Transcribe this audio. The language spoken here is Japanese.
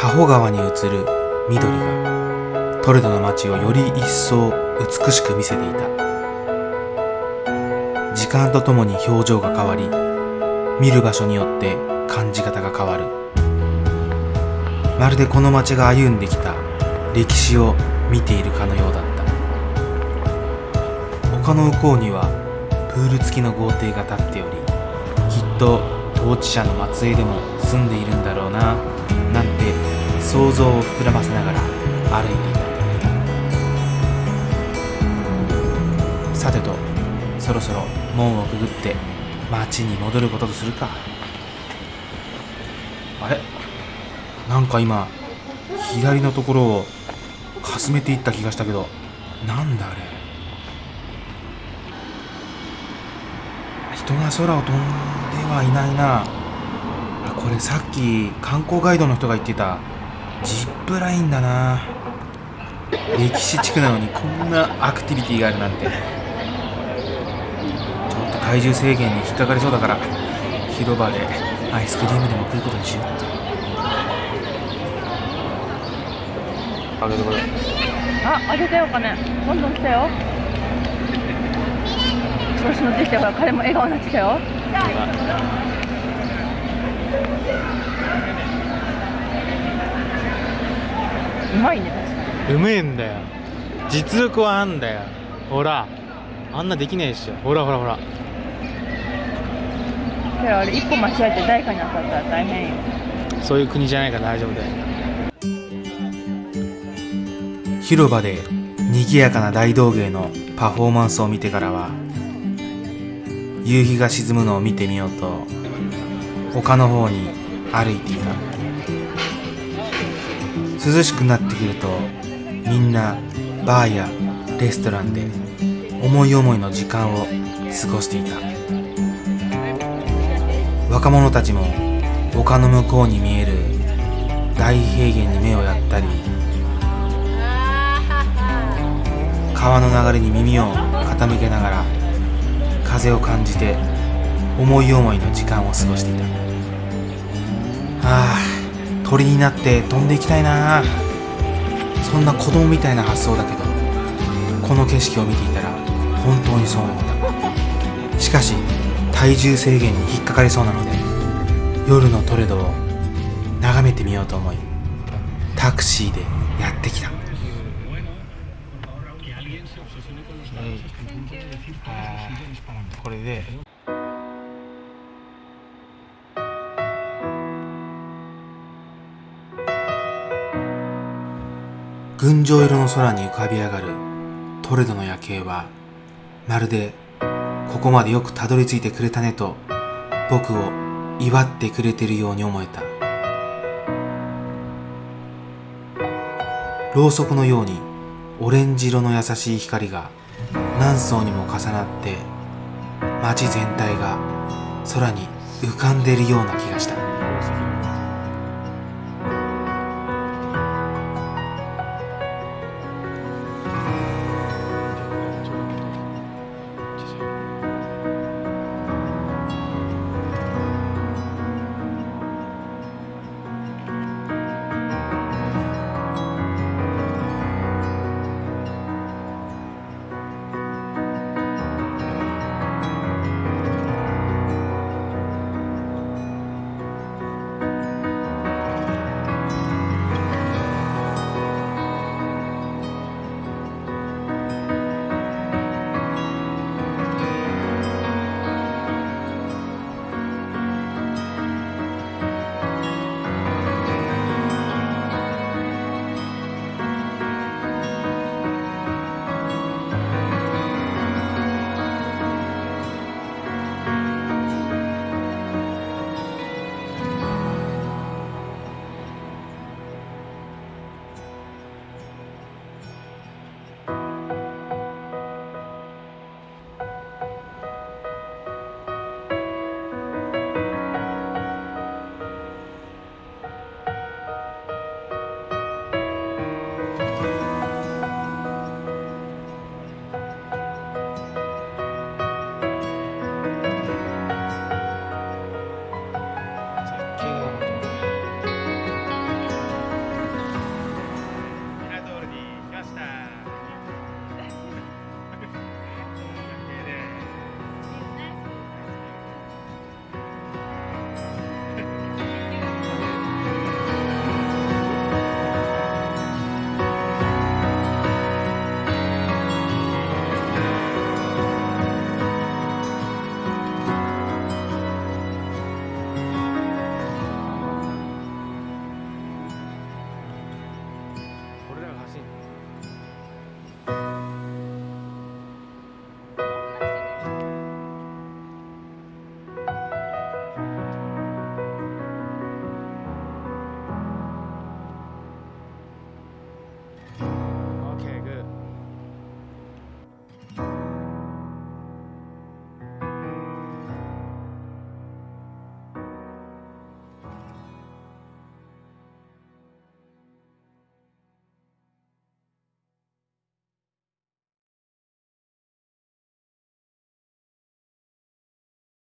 タホ川に映る緑がトレドの街をより一層美しく見せていた。時間とともに表情が変わり見る場所によって感じ方が変わる。まるでこの街が歩んできた歴史を見ているかのようだった。丘の向こうにはプール付きの豪邸が建っておりきっと統治者の末裔でも住んでいるんだろうななんて想像を膨らませながら歩いていた。さてとそろそろ門をくぐって町に戻ることとするか。あれ？なんか今左のところをかすめていった気がしたけどなんだあれ？人が空を飛んではいないな。これさっき観光ガイドの人が言ってたジップラインだな。歴史地区なのにこんなアクティビティがあるなんて。ちょっと体重制限に引っかかりそうだから広場でアイスクリームでも食うことにしよう。あげてこれあ、あげたよお金。どんどん来たよ。調子乗ってきたよほら彼も笑顔になってきたようまいね。確かにうめえんだよ。実力はあんだよ。ほら。あんなできねえっし。ょほらほらほら。けどあれ一歩間違えて誰かに当たったら大変よ。そういう国じゃないから大丈夫だよ。広場で賑やかな大道芸のパフォーマンスを見てからは夕日が沈むのを見てみようと丘の方に歩いていた涼しくなってくるとみんなバーやレストランで思い思いの時間を過ごしていた。若者たちも丘の向こうに見える大平原に目をやったり川の流れに耳を傾けながら風を感じて思い思いの時間を過ごしていた。ああ鳥になって飛んでいきたいな。そんな子供みたいな発想だけどこの景色を見ていたら本当にそう思った。しかし体重制限に引っかかりそうなので夜のトレドを眺めてみようと思いタクシーでやってきた。これで群青色の空に浮かび上がるトレドの夜景はまるでここまでよくたどり着いてくれたねと僕を祝ってくれてるように思えた。ろうそくのようにオレンジ色の優しい光が何層にも重なって街全体が空に浮かんでいるような気がした。